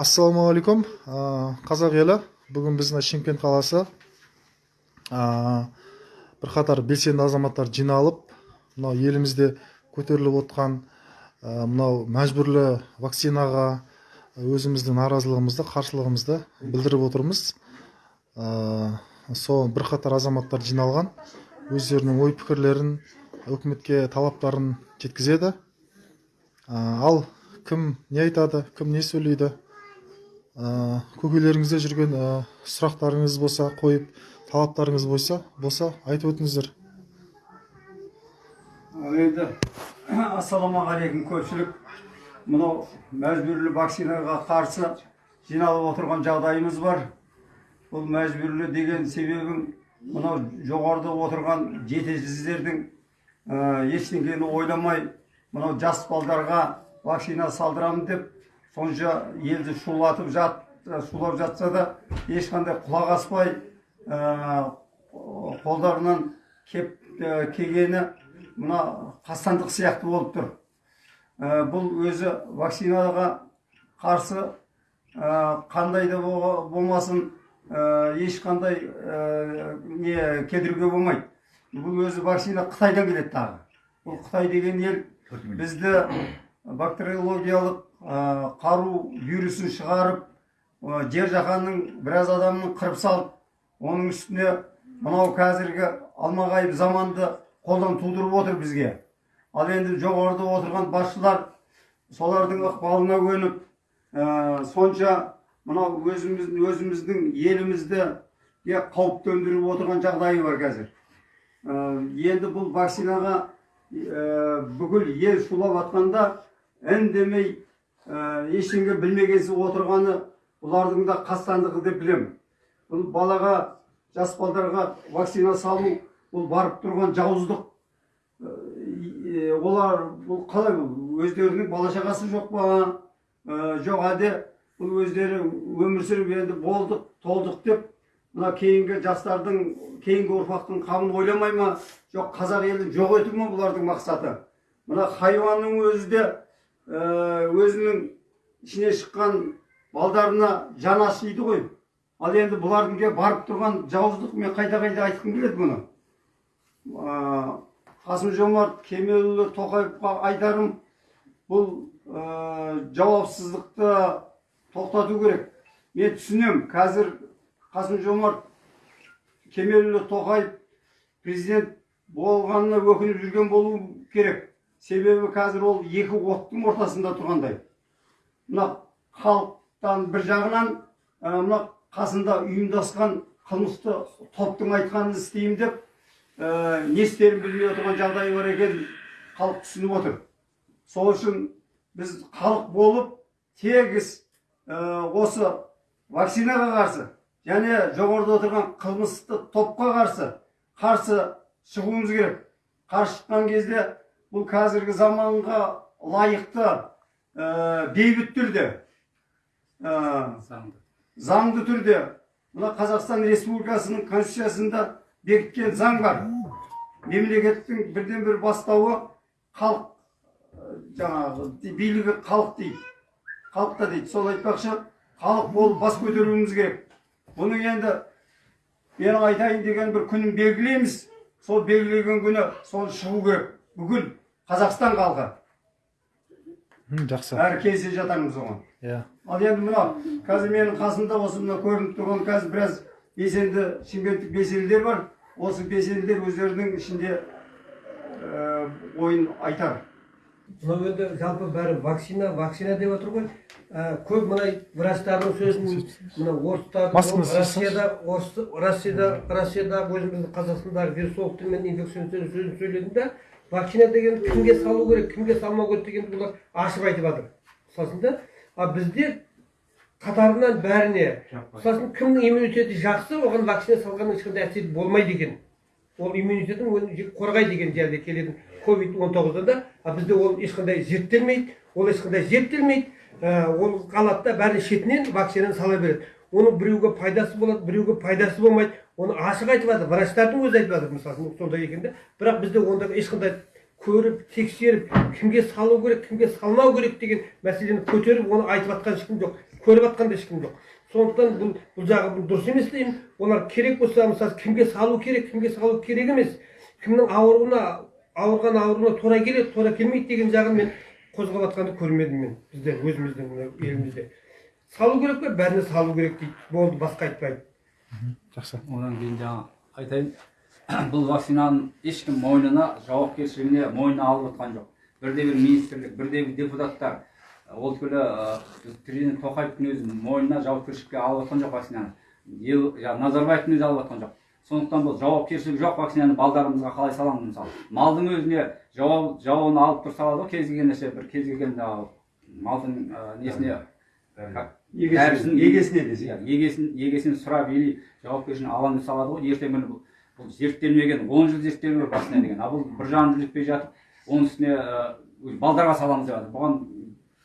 ассалаумағалейкум қазақ елі бүгін біздің шымкент қаласы. Бірқатар белсенді азаматтар жиналып мынау елімізде көтеріліп отқан мынау мәжбүрлі вакцинаға өзіміздің наразылығымызды қарсылығымызды білдіріп отырмыз. Сол бірқатар азаматтар жиналған өздерінің ой пікірлерін үкіметке талаптарын жеткізеді. Ал кім не айтады кім не сөйлейді? Ә, көкелеріңізде жүрген сұрақтарыңыз болса қойып талаптарыңыз болса болса айтып өтіңіздер. Енді ассалаумағалейкум көпшілік. Мынау мәжбүрлі вакцинаға қарсы жиналып отырған жағдайымыз бар. Бұл мәжбүрлі деген себебім мынау жоғарыда отырған жетесіздердің ә, ештеңені ойламай мынау жас балдарға вакцина салдырамын деп сонша елді шулатып жат шулап жатса да ешқандай құлақ аспай ә, қолдарынан кеп ә, келгені мына қастандық сияқты болып тұр. Бұл өзі вакцинаға қарсы қандай да болмасын ешқандай не кедіруге болмайды. Бұл өзі вакцина қытайдан келеді тағы. Бұл қытай деген ел бізді бактериологиялық қару вирусын шығарып ә, жер жаһанның біраз адамын қырып салып оның үстіне мынау қазіргі алмағайып заманды қолдан тудырып отыр бізге. Ал енді жоғарыда отырған басшылар солардың ықпалына көніп ә, сонша мынау өзіміздің өзіміздің елімізді қауіп төндіріп отырған жағдайы бар қазір. Ә, енді бұл вакцинаға ә, бүкіл ел шулап жатқанда үндемей ә, ештеңе білмегенсіп отырғаны бұлардың да қастандығы деп білемін. Бұл балаға жас балдарға вакцина салу бұл барып тұрған жауыздық. Е, олар бұл қалай бұл? Өздерінің бала шағасы жоқ па? Ә, жоқ әлде бұл өздері өмір сүріп енді болдық толдық деп мына кейінгі жастардың кейінгі ұрпақтың қамын ойламай ма? Жоқ қазақ елін жоқ ету ма бұлардың мақсаты? Мына хайуанның өзі де өзінің ішіне шыққан балдарына жан ашиды ғой. Ал енді бұлардың барып тұрған жауыздық мен қайта қайта айтқым келеді бұны. Ә, қасым жомарт кемелұлы тоқаевқа айтарым бұл ә, жауапсыздықты тоқтату керек. Мен түсінем қазір қасым жомарт кемелұлы тоқаев президент болғанына өкініп жүрген болу керек. Себебі қазір ол екі оттың ортасында тұрғандай. Мына халықтан бір жағынан мына қасында ұйымдасқан қылмысты топтың айтқанын істеймін деп не істерін білмей отырған жағдайы бар екенін халық түсініп отыр. Сол үшін біз халық болып тегіс осы вакцинаға қарсы және жоғарыда отырған қылмысты топқа қарсы қарсы шығуымыз керек. Қарсы шыққан кезде бұл қазіргі заманға лайықты ә, бейбіт түрде ә, заңды. түрде. Мына қазақстан республикасының конституциясында бекіткен заң бар. Мемлекеттің бірден бір бастауы халық жаңағы билігі халық дейді. Халықта дейді. Сол айтпақшы халық болып бас көтеруіміз керек. Бұның енді менің айтайын деген бір күнін белгілейміз. Сол белгілеген күні сол шығу керек. Бүкіл қазақстан халқы. Жақсы. Бәрі келісе жатармыз оған. Иә. Ал енді мынау қазір менің қасымда осы мына көрініп тұрған қазір біраз белсенді шымкенттік белсенділер бар. Осы белсенділер өздерінің ішінде ә, ойын айтар. Мынау енді жалпы бәрі вакцина вакцина деп отыр ғой. Ә, көп мына врачтардың сөзін мына орыстар россияда орыс россияда россияда өзіміздің қазақстандағы вирусологтар мен инфекционистердің сөзін сөйледім да вакцина деген кімге салу керек кімге салмау керек дегенді бұлар ашып айтып жатыр. Сосын да ал бізде қатарынан бәріне сосын кімнің иммунитеті жақсы оған вакцина салғанның ешқандай әсері болмайды екен. Ол иммунитетін қорғайды деген жерде келетін ковид он тоғыздан да а бізде ол ешқандай зерттелмейді ол ешқандай зерттелмейді ә, ол қалады да бәрі шетінен вакцинаны сала береді. Оның біреуге пайдасы болады біреуге пайдасы болмайды оны ашық айтып жатыр врачтардың өзі айтып жатыр мысалы сондай екен да бірақ бізде онда ешқандай көріп тексеріп кімге салу керек кімге салмау керек деген мәселені көтеріп оны айтып жатқан ешкім жоқ көріп жатқан да ешкім жоқ. Сондықтан бұл бұл жағы бұл дұрыс емес деймін. Олар керек болса мысалы кімге салу керек кімге салу керек емес. Кімнің ауруына ауырған ауруына тура келеді тура келмейді деген жағын мен қозғап жатқанды көрмедім мен бізде өзіміздің елімізде. Салу керек пе бәріне салу керек дейді. Болды басқа айтпайды жақсы. Одан кейін жаңа айтайын. Бұл вакцинаның ешкім мойнына жауапкершілігіне мойнына алып отқан жоқ. Бірде бір министрлік бірде бір депутаттар ол түгілі президент тоқаевтың өзі мойнына жауапкершілікке алып отқан жоқ вакцинаны ел жаңағы назарбаевтың өзі алып отқан жоқ. Сондықтан бұл жауапкершілік жоқ вакцинаны балдарымызға қалай саламыз мысалы. Малдың өзіне жауап жауабын алып тұрса алады ғой кез келген нәрсе бір кез келген малдың несіне егесіне егесіне десе иә, егесін. егесін сұрап или жауапкершілігін аламын деп салады ғой. Ертеңгі күні бұл- бұл зерттелмеген он жыл зерттелу керек вакцина деген. Ал бұл бір жағын жетпей жатып оның үстіне ә, балдарға саламыз деп жатыр. Бұған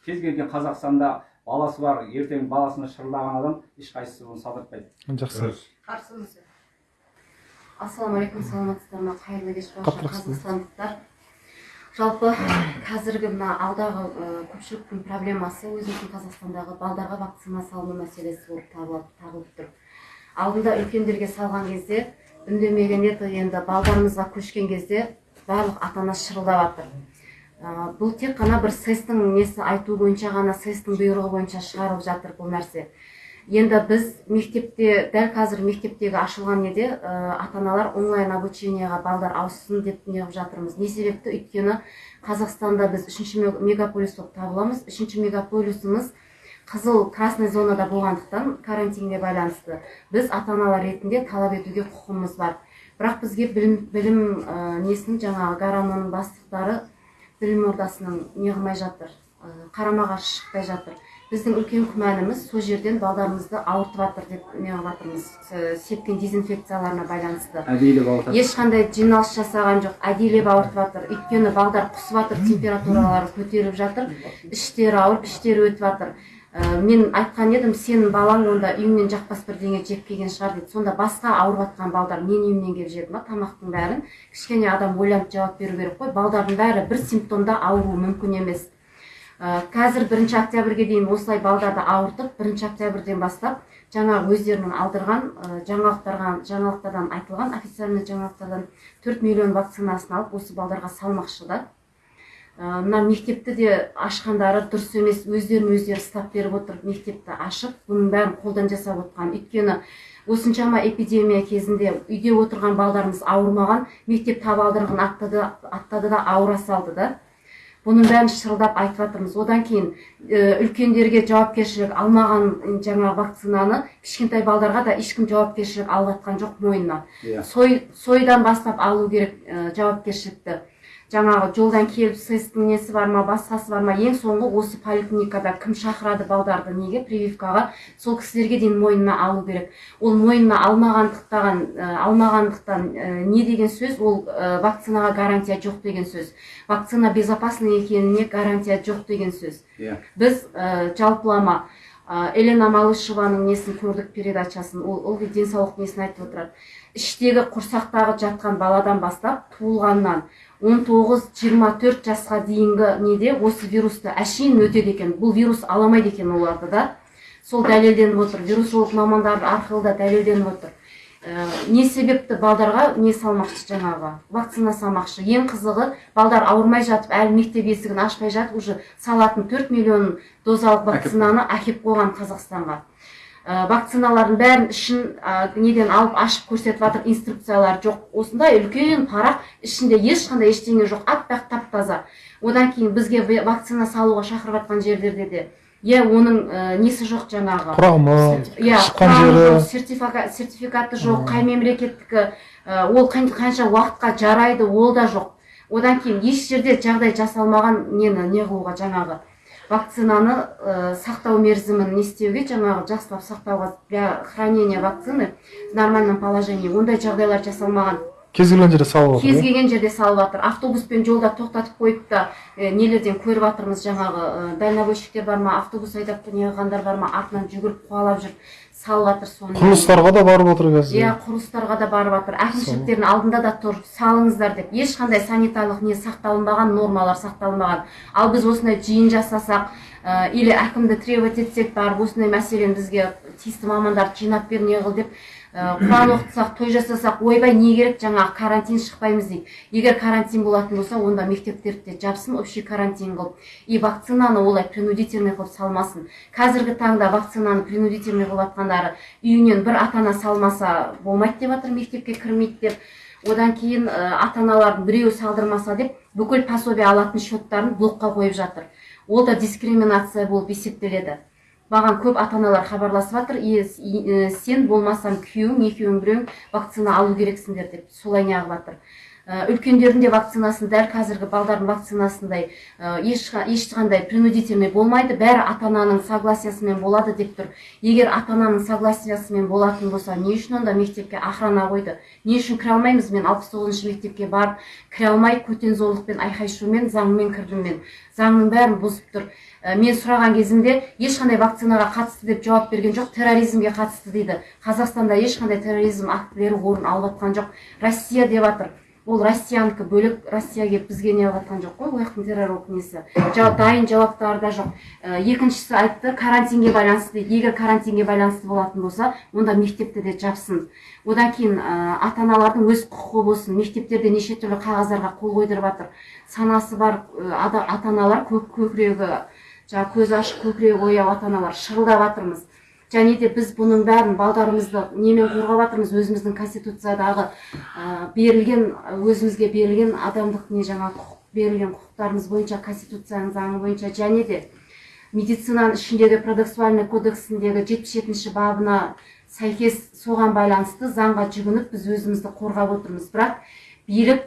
кез келген қазақстанда баласы бар ертең баласына шырылдаған адам ешқайсысы оны салдыртпайды. Жақсы. Қарсымыз ассалаумағалейкум саламатсыздар ма? Қайырлы кеш барша қазақстандықтар жалпы қазіргі мына алдағы көпшіліктің проблемасы өзіміздің қазақстандағы балдарға вакцина салыну мәселесі болып табылып, тұр. Алдында үлкендерге салған кезде үндемеген еді енді балдарымызға көшкен кезде барлық ата ана шырылдап жатыр бұл тек қана бір сэс несі айту бойынша ғана сэс бұйрығы бойынша шығарылып жатыр бұл нәрсе. Енді біз мектепте дәл қазір мектептегі ашылған неде ә, ата аналар онлайн обучениеға балдар ауыссын деп неғып жатырмыз. Не себепті? Өйткені қазақстанда біз үшінші мег- мегаполис болып табыламыз. Үшінші мегаполисіміз қызыл красный зонада болғандықтан карантинге байланысты. Біз ата аналар ретінде талап етуге құқығымыз бар. Бірақ бізге білім, білім ә, несінің жаңағы гараноның бастықтары білім ордасының неғылмай жатыр. Қарама қарсы шықпай жатыр. Біздің үлкен күмәніміз сол жерден балдарымызды ауыртып жатыр деп неғып жатырмыз сепкен дезинфекцияларына байланысты. Әдейілеп ауыртады. Ешқандай жиналыс жасаған жоқ. Әдейілеп ауыртып жатыр өйткені балдар құсып жатыр температуралары көтеріліп жатыр. Іштері ауырып іштері өтіп жатыр Ә, мен айтқан едім сенің балаң онда үйіңнен жақпас бірдеңе жеп келген шығар дейді сонда басқа ауырып жатқан балдар менің үйімнен келіп жеді ма тамақтың бәрін кішкене адам ойланып жауап беру керек қой. Балдардың бәрі бір симптомда ауыруы мүмкін емес. Қазір бірінші октябрьге дейін осылай балдарды ауыртып бірінші октябрьден бастап жаңағы өздерінің алдырған ә, жаңалықтарға жаңалықтардан айтылған официальный жаңалықтардан 4 миллион вакцинасын алып осы балдарға салмақшы да. Ә, мына мектепті де ашқандары дұрыс емес өздерін өздері ұстап беріп отыр мектепті ашып бұның бәрін қолдан жасап отқан. Өйткені осыншама эпидемия кезінде үйде отырған балдарымыз ауырмаған мектеп табалдырығын аттады, аттады да ауыра салды да. Бұның бәрін шырылдап айтып жатырмыз одан кейін ә, үлкендерге жауапкершілік алмаған жаңағы вакцинаны кішкентай балдарға да ешкім жауапкершілік алып жатқан жоқ мойнына. Иә. Сой сойдан бастап алу керек ә, жауапкершілікті. Жаңағы жолдан келіп сэстің несі бар ма басқасы бар ма ең соңғы осы поликлиникада кім шақырады балдарды неге прививкаға сол кісілерге дейін мойнына алу керек. Ол мойнына алмағандықтан ә, алмағандықтан ә, не деген сөз? Ол ә, вакцинаға гарантия жоқ деген сөз. Вакцина безопасный екеніне гарантия жоқ деген сөз. Иә. Біз ә, жалпылама ә, елена малышеваның несін көрдік передачасын ол ылғи денсаулық несін айтып отырады. Іштегі құрсақтағы жатқан баладан бастап туылғаннан 19-24 жасқа дейінгі неде осы вирусты әшейін өтеді екен. Бұл вирус аламайды екен оларды да. Сол дәлелденіп отыр. Вирусолог мамандар арқылы да дәлелденіп отыр. Ә, не себепті балдарға не салмақшы жаңағы? Вакцина салмақшы. Ең қызығы балдар ауырмай жатып әлі мектеп есігін ашпай жатып уже салатын 4 миллион дозалық вакцинаны әкеп қойған қазақстанға. Вакциналардың бәрін ішін ә, неден алып ашып көрсетіп жатыр инструкциялар жоқ. Осындай үлкен парақ ішінде ешқандай ештеңе жоқ аппақ тап таза одан кейін бізге вакцина салуға шақырып жатқан жерлерде де иә оның ә, несі жоқ жаңағы? Құрамы иә шыққан құрамы жері. жоқ, сертифика- сертификаты жоқ қай мемлекеттікі ә, ол қан- қанша уақытқа жарайды ол да жоқ. Одан кейін еш жерде жағдай жасалмаған нені не қылуға жаңағы? Вакцинаны ә, сақтау мерзімін не істеуге жаңағы жақсылап сақтауға для хранения вакцины в нормальном положении. Ондай жағдайлар жасалмаған. Кез келген жерде салып кез жатыр иә? келген жерде салып жатыр автобуспен жолда тоқтатып қойып та нелерден көріп жатырмыз жаңағы ә, дальнобойщиктер бар ма автобус айдап неғылғандар бар ма? Артынан жүгіріп қуалап жүр салып жатыр соны. Құрылыстарға да барып отыр қазір. Иә құрылыстарға да барып жатыр әкімшіліктердің алдында да тұр. Салыңыздар деп. Ешқандай санитарлық не сақталынбаған нормалар сақталынбаған. Ал біз осындай жиын жасасақ ә, или әкімді требовать етсек барып осындай мәселені бізге тиісті мамандарды жинап бер не қыл деп құран оқытсақ той жасасақ ойбай не керек жаңағы карантин шықпаймыз дейді. Егер карантин болатын болса онда мектептерді де жапсын общий карантин қылып. И вакцинаны олай принудительный қылып салмасын. Қазіргі таңда вакцинаны принудительный қылып жатқандары үйінен бір ата ана салмаса болмайды деп жатыр мектепке кірмейді деп. Одан кейін ә, ата аналардың біреуі салдырмаса деп бүкіл пособие алатын счеттарын блокқа қойып жатыр. Ол да дискриминация болып есептеледі. Маған көп ата аналар хабарласып жатыр. «Е, э, сен болмасаң күйеуің екеуің біреуің вакцина алу керексіңдер деп солай неғып жатыр. Ә, үлкендердің де вакцинасын дәл қазіргі балдардың вакцинасындай ешқа- ешқандай принудительный болмайды. Бәрі ата ананың согласиясымен болады деп тұр. Егер ата ананың согласиясымен болатын болса не үшін онда мектепке охрана қойды? Не үшін кіре алмаймыз? Мен алпыс тоғызыншы мектепке барып кіре алмай көтен зорлықпен айқай шумен заңмен кірдім мен. Заңның бәрін бұзып тұр. Мен сұраған кезімде ешқандай вакцинаға қатысты деп жауап берген жоқ терроризмге қатысты дейді. Қазақстанда ешқандай терроризм актілері орын алып жатқан жоқ. Россия деп жатыр ол россиянікі бөлек россия келіп бізге не жатқан жоқ қой ол жақтың террорлық несі жауап дайын жауаптары да жоқ. Ә, екіншісі айтты карантинге байланысты дейді егер карантинге байланысты болатын болса онда мектепті де жапсын. Одан кейін ә, ата аналардың өз құқығы болсын мектептерде неше түрлі қағаздарға қол қойдырып жатыр санасы бар ата аналар көк көкірегі жаңағы көзі ашық көкірегі ояу ата аналар шырылдап жатырмыз және де біз бұның бәрін балдарымызды немен қорғап жатырмыз өзіміздің конституциядағы ә, берілген өзімізге берілген адамдық не жаңа құқық берілген құқықтарымыз бойынша конституцияның заңы бойынша және де медицинаның ішіндегі продексуальный кодексіндегі жетпіс жетінші бабына сәйкес соған байланысты заңға жүгініп біз өзімізді қорғап отырмыз. Бірақ билік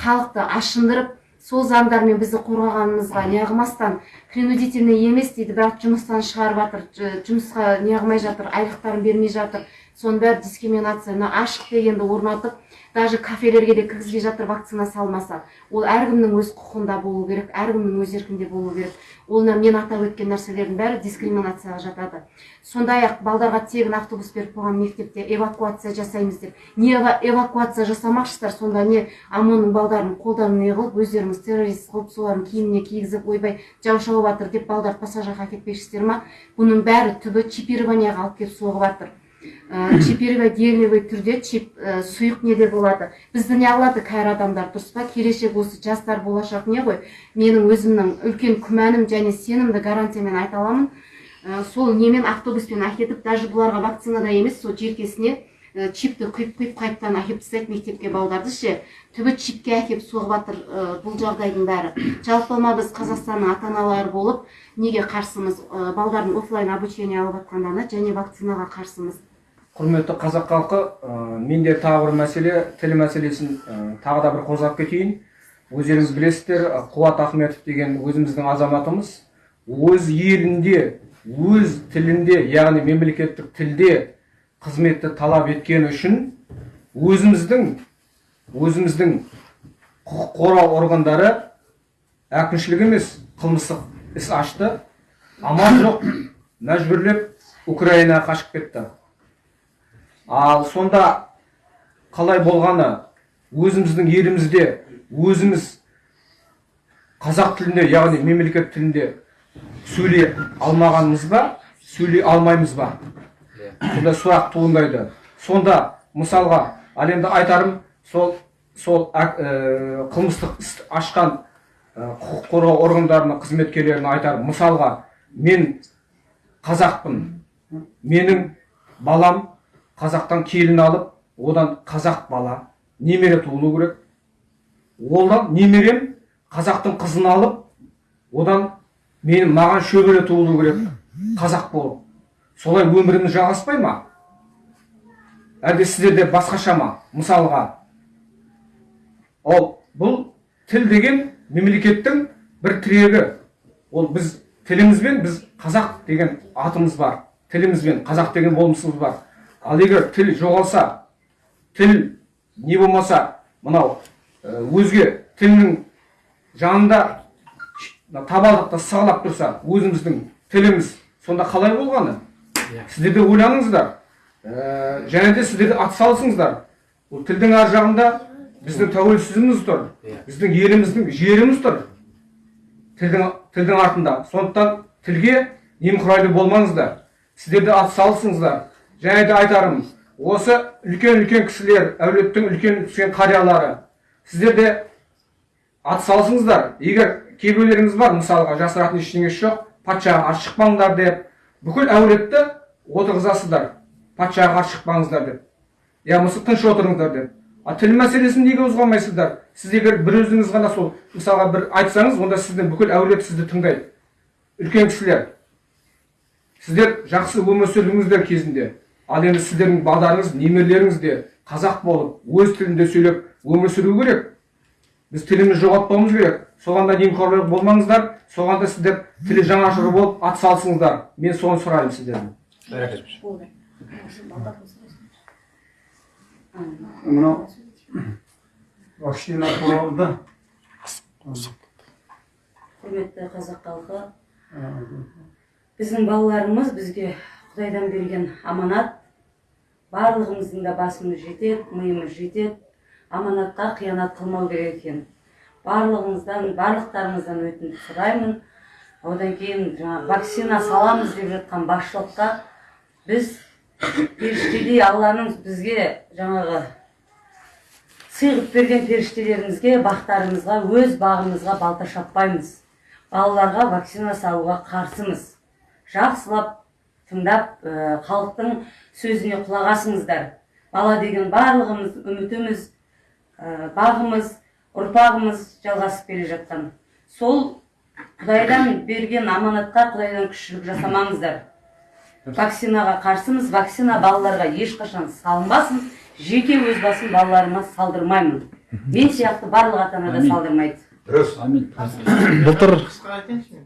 халықты ашындырып сол заңдармен бізді қорғағанымызға неғылмастан принудительный емес дейді бірақ жұмыстан шығарып жатыр жұмысқа неғылмай жатыр айлықтарын бермей жатыр. Соның бәрі дискриминация мына ашық дегенді орнатып даже кафелерге де кіргізбей жатыр вакцина салмаса ол әркімнің өз құқығында болу керек әркімнің өз еркінде болу керек. Ол мен атап өткен нәрселердің бәрі дискриминацияға жатады. Сондай ақ балдарға тегін автобус беріп қойған мектепте эвакуация жасаймыз деп. Не эва- эвакуация жасамақшысыздар сонда не омонның балдарын қолдан не қылып өздеріңіз террорист қылып солардың киіміне кигізіп ойбай жау шауып жатыр деп балдарды пассажирға әкетпекшісіздер ма? Бұның бәрі түбі чипированияға алып келіп соғып жатыр ә, чипированиелевый түрде чип ә, сұйық неде болады. Бізді не қылады кәрі адамдар дұрыс па? Келешек осы жастар болашақ не ғой? Менің өзімнің үлкен күмәнім және сенімді гарантиямен айта аламын. Ә, сол немен автобуспен әкетіп даже бұларға вакцинада емес сол желкесіне чипті құйып құйып қайтадан әкеліп тастайды мектепке балдарды ше түбі чипке әкеліп соғып жатыр бұл жағдайдың бәрі. Жалпылама біз қазақстанның ата аналары болып неге қарсымыз? Балдардың оффлайн обучение алып жатқандарына және вакцинаға қарсымыз? Құрметті қазақ халқы ә, менде тағы бір мәселе тіл мәселесін ә, тағы да бір қозғап кетейін. Өздеріңіз білесіздер қуат ахметов деген өзіміздің азаматымыз өз елінде өз тілінде яғни мемлекеттік тілде қызметті талап еткені үшін өзіміздің өзіміздің құқық қорғау органдары әкімшілік емес қылмыстық іс ашты. Амал жоқ мәжбүрлеп украинаға қашып кетті. Ал сонда қалай болғаны өзіміздің елімізде өзіміз қазақ тілінде яғни мемлекет тілінде сөйлей алмағанымыз ба сөйлей алмаймыз ба? Сонда сұрақ туындайды. Сонда мысалға ал енді айтарым сол сол ә, қылмыстық іс ашқан ә, құқық қорғау органдарының қызметкерлеріне айтарым. Мысалға мен қазақпын. Менің балам қазақтан келін алып одан қазақ бала немере туылу керек. Одан немерем қазақтың қызын алып одан менің маған шөбере туылу керек. Қазақ болып. Солай өміріміз жалғаспай ма? Әлде сіздерде басқаша ма? Мысалға. Ол бұл тіл деген мемлекеттің бір тірегі. Ол біз тілімізбен біз қазақ деген атымыз бар. Тілімізбен қазақ деген болмысымыз бар. Ал егер тіл жоғалса тіл не болмаса мынау өзге тілінің жанында табалдырықта сығалап тұрса өзіміздің тіліміз сонда қалай болғаны? Сіздер де ойланыңыздар ә, және де сіздер де атсалысыңыздар бұл тілдің ар жағында біздің тәуелсіздігіміз тұр біздің еліміздің жеріміз тұр. Тілдің тілдің артында. Сондықтан тілге немқұрайлы болмаңыздар. Сіздер де атсалысыңыздар және де айтарым осы үлкен үлкен кісілер әулеттің үлкен үлкен қариялары сіздер де атсалысыңыздар. Егер кейбіреулеріңіз бар мысалға жасыратын ештеңесі жоқ патшаға қарсы шықпаңдар деп бүкіл әулетті отырғызасыздар. Патшаға қарсы шықпаңыздар деп. Я болмаса тыныш отырыңдар деп. А тіл мәселесін неге қозғамайсыздар сіз егер бір өзіңіз ғана сол мысалға бір айтсаңыз онда сіздің бүкіл әулет сізді тыңдайды. Үлкен кісілер. Сіздер жақсы өмір сүрдіңіздер кезінде. Ал енді сіздердің балдарыңыз немерелеріңіз де қазақ болып өз тілінде сөйлеп өмір сүру керек. Біз тілімізді жоғалтпауымыз керек. Соған да немқұрайлы болмаңыздар соған да сіздер тілі жанашыры болып атсалысыңыздар мен соны сұраймын сіздерден мынау вакцина туралы да құрметті қазақ халқы. Біздің балаларымыз бізге құдайдан берген аманат. Барлығымыздың да басымыз жетеді миымыз жетеді. Аманатқа қиянат қылмау керек екен. Барлығымыздан барлықтарыңыздан өтініп сұраймын. Одан кейін жаңағы вакцина саламыз деп жатқан басшылыққа біз періштедей алланың бізге жаңағы сыйғып берген періштелерімізге бақтарымызға өз бағымызға балта шаппаймыз. Балаларға вакцина салуға қарсымыз. Жақсылап тыңдап халықтың сөзіне құлақ асыңыздар. Бала деген барлығымыз үмітіміз бағымыз ұрпағымыз жалғасып келе жатқан. Сол құдайдан берген аманатқа құдайдан күшілік жасамаңыздар. Вакцинаға қарсымыз вакцина балаларға ешқашан салынбасын жеке өз басым балаларыма салдырмаймын. Мен сияқты барлық ата ана да Амин. салдырмайды. Амин. Былтыр қысқа айтайыншы мен.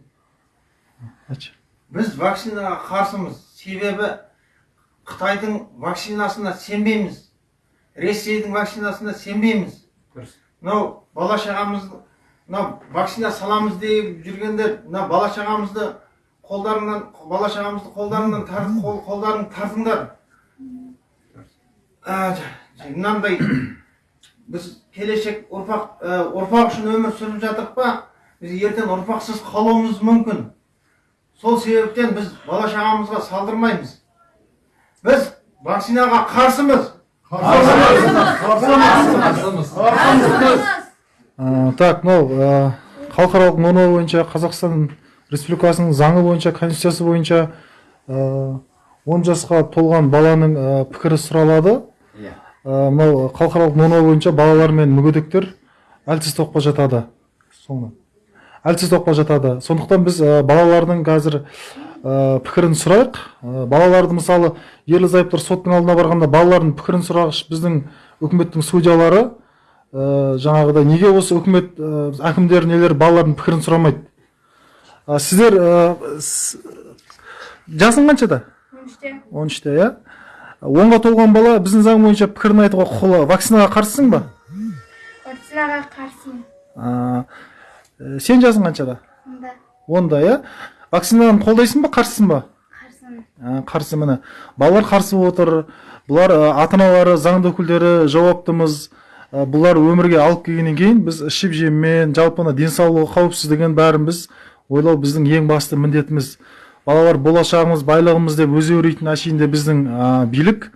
Айтшы. Біз вакцинаға қарсымыз. Себебі қытайдың вакцинасына сенбейміз. Ресейдің вакцинасына сенбейміз. Дұрыс. Мынау бала шағамыз мынау вакцина саламыз деп жүргендер мына бала шағамызды қолдарынан бала шағамызды қолдарынан тар, қол, қолдарын тартыңдар ә, мынандай біз келешек ұрпақ ә, ұрпақ үшін өмір сүріп жатырық па? Біз ертең ұрпақсыз қалуымыз мүмкін. Сол себептен біз бала шағамызға салдырмаймыз. Біз вакцинаға қарсымыз. Так мынау халықаралық норма бойынша қазақстан республикасының заңы бойынша конституциясы бойынша ә, 10 жасқа толған баланың пікірі сұралады. Иә. Мынау халықаралық норма бойынша балалар мен мүгедектер әлсіз топқа жатады. Соны әлсіз топқа жатады сондықтан біз ә, балалардың қазір ә, пікірін сұрайық. Ә, балаларды мысалы ерлі зайыптар соттың алдына барғанда балалардың пікірін сұрағыш біздің үкіметтің судьялары ә, жаңағыдай неге осы үкімет ә, әкімдер нелер балалардың пікірін сұрамайды? Ә, сіздер ә, жасың қаншада он үште он үште иә? Онға толған бала біздің заң бойынша пікірін айтуға құқылы. Вакцинаға қарсысың ба? Вакцинаға қарсымын. Ә, сен жасың қаншада? Онда. Онда иә? Вакцинаны қолдайсың ба қарсысың ба? Қарсымын. Ә, қарсы міне. Балалар қарсы болып отыр. Бұлар ә, ата аналары заңды өкілдері жауаптымыз. Ә, бұлар өмірге алып келгеннен кейін біз ішіп жеммен жалпы мына денсаулығы қауіпсіздігін бәрін біз ойлау біздің ең басты міндетіміз. Балалар болашағымыз байлығымыз деп өзі өрейтін әшейінде біздің ә, билік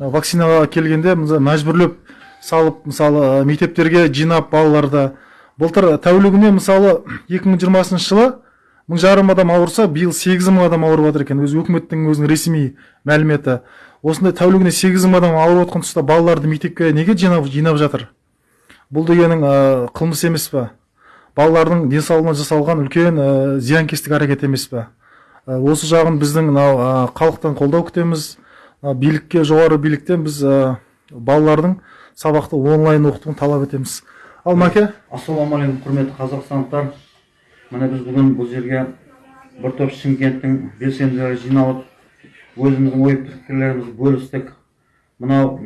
ә, вакцинаға келгенде мәжбүрлеп салып мысалы мектептерге жинап балаларды былтыр тәулігіне мысалы 2020 жылы мың жарым адам ауырса биыл сегіз мың адам ауырып жатыр екен. Өзі өкіметтің өзінің ресми мәліметі. Осындай тәулігіне сегіз мың адам ауырып жатқан тұста балаларды мектепке неге жинап жинап жатыр? Бұл дегенің ә, қылмыс емес па балалардың денсаулығына жасалған үлкен ә, зиянкестік әрекет емес па Ә, осы жағын біздің мынау ә, халықтан қолдау күтеміз. Ә, билікке жоғары биліктен біз ә, балалардың сабақты онлайн оқытуын талап етеміз. Ал мәке ассалаумағалейкум құрметті қазақстандықтар. Міне біз бүгін бұл жерге бір топ шымкенттің белсенділері жиналып өзіміздің ой пікірлерімізді бөлістік. Мынау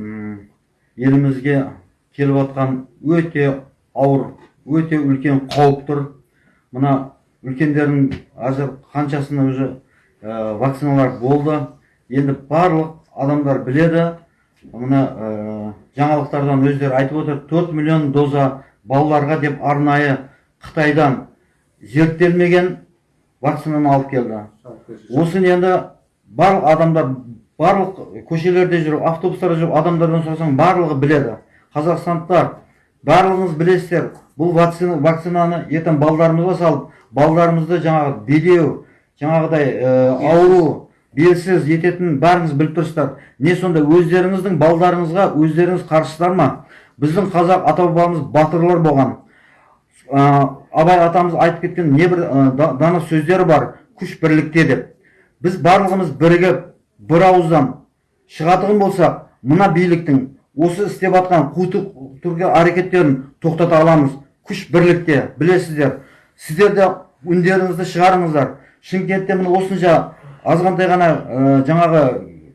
елімізге келіп жатқан өте ауыр өте үлкен қауіп тұр. Мына үлкендердің әзір қаншасына уже ә, вакциналар болды. Енді барлық адамдар біледі. Мына ә, жаңалықтардан өздері айтып отыр 4 миллион доза балаларға деп арнайы қытайдан зерттелмеген вакцинаны алып келді. Осыны енді барлық адамдар барлық көшелерде жүріп автобустарда жүріп адамдардан сұрасаң барлығы біледі. Қазақстандықтар барлығыңыз білесіздер бұл вакцина, вакцинаны ертең балдарымызға салып балдарымызды жаңағы бедеу жаңағыдай ә, ауру белсіз ететінін бәріңіз біліп тұрсыздар. Не сонда өздеріңіздің балдарыңызға өздеріңіз қарсысыздар ма? Біздің қазақ ата бабамыз батырлар болған. Ә, абай атамыз айтып кеткен небір ә, да- дана сөздері бар күш бірлікте деп. Біз барлығымыз бірігіп бір ауыздан шығатығын болсақ мына биліктің осы істеп жатқан қу түрге әрекеттерін тоқтата аламыз. Күш бірлікте білесіздер. Сіздер де үндеріңізді шығарыңыздар. Шымкентте міне осынша азғантай ғана ә, жаңағы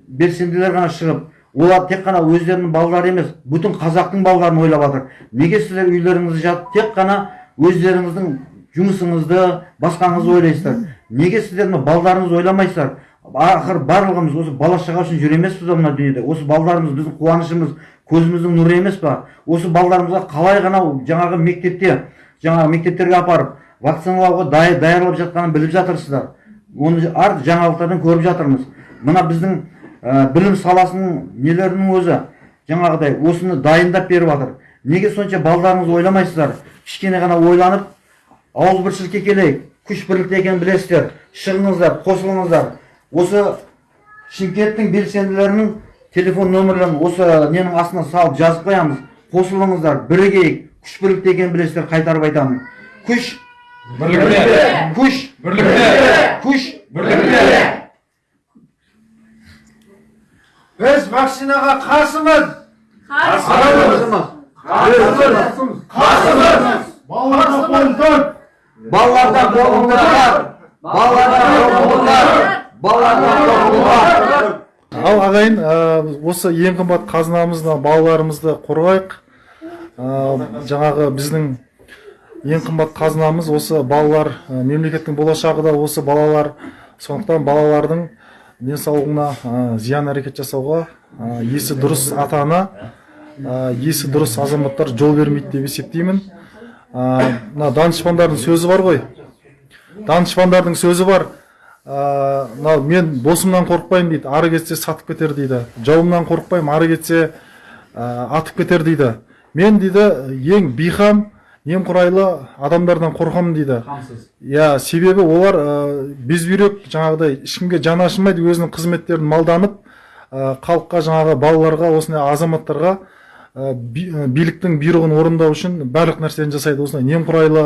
белсенділер ғана шығып олар тек қана өздерінің балалары емес бүтін қазақтың балаларын ойлап жатыр. Неге сіздер үйлеріңізде жатып тек қана өздеріңіздің жұмысыңызды басқаңызды ойлайсыздар? Неге сіздер мына балдарыңызды ойламайсыздар? Ақыры барлығымыз осы бала шаға үшін жүр емеспіз ба мына дүниеде? Осы балдарымыз біздің қуанышымыз көзіміздің нұры емес па? Осы балдарымызға қалай ғана жаңағы мектепте жаңағы мектептерге апарып вакциналауға даярлап жатқанын біліп жатырсыздар? Оны ар жаңалықтардан көріп жатырмыз. Мына біздің ә, білім саласының нелерінің өзі? Жаңағыдай осыны дайындап беріп жатыр неге сонша балдарыңыз ойламайсыздар? Кішкене ғана ойланып ауызбіршілікке келейік. Күш бірлікте екенін білесіздер. Шығыңыздар қосылыңыздар. Осы шымкенттің белсенділерінің телефон нөмірлерін осы ненің астына салып жазып қоямыз. Қосылыңыздар бірігейік. Күш бірлікте екенін білесіздер қайтарып айтамын. Күш бірлікте күш бірлікте вакцинаға қарсымыз балалардан қорқыңдар балалардан қорқыңдар балалардан қорқыңдар ал ағайын осы ең қымбат қазынамызды балаларымызды қорғайық. Жаңағы біздің ең қымбат қазынамыз осы балалар мемлекеттің болашағы да осы балалар. Сондықтан балалардың денсаулығына зиян әрекет жасауға есі дұрыс ата ана есі дұрыс азаматтар жол бермейді деп есептеймін. Мына данышпандардың сөзі бар ғой. Данышпандардың сөзі бар. Мынау мен досымнан қорықпаймын дейді ары кетсе сатып кетер дейді. Жауымнан қорықпаймын ары кетсе атып кетер дейді. Мен дейді ең бейқам немқұрайлы адамдардан қорқамын дейді. Иә себебі олар ә, безбүйрек жаңағыдай ешкімге жаны ашымайды өзінің қызметтерін малданып ә, халыққа жаңағы балаларға осындай азаматтарға ә, ә, биліктің бұйрығын орындау үшін барлық нәрсені жасайды осындай. Немқұрайлы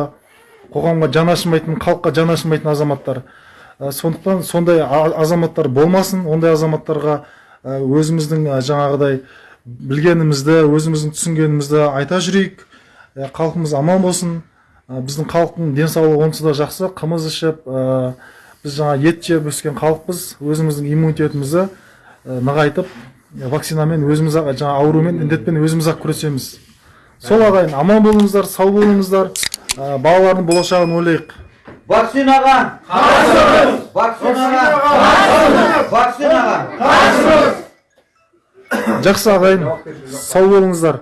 қоғамға жаны ашымайтын халыққа жаны ашымайтын азаматтар. Ә, сондықтан сондай азаматтар болмасын ондай азаматтарға ә, өзіміздің жаңағыдай білгенімізді өзіміздің түсінгенімізді айта жүрейік. Халқымыз аман болсын. Біздің халықтың денсаулығы онсыз да жақсы қымыз ішіп біз жаңа ет жеп өскен халықпыз өзіміздің иммунитетімізді нығайтып вакцинамен өзіміз ақ жаңа аурумен індетпен өзіміз ақ күресеміз. Сол ағайын аман болыңыздар сау болыңыздар. Балалардың болашағын ойлайық. Вакцинаға қарсымыз! Вакцинаға қарсымыз! Вакцинаға жақсы ағайын сау болыңыздар.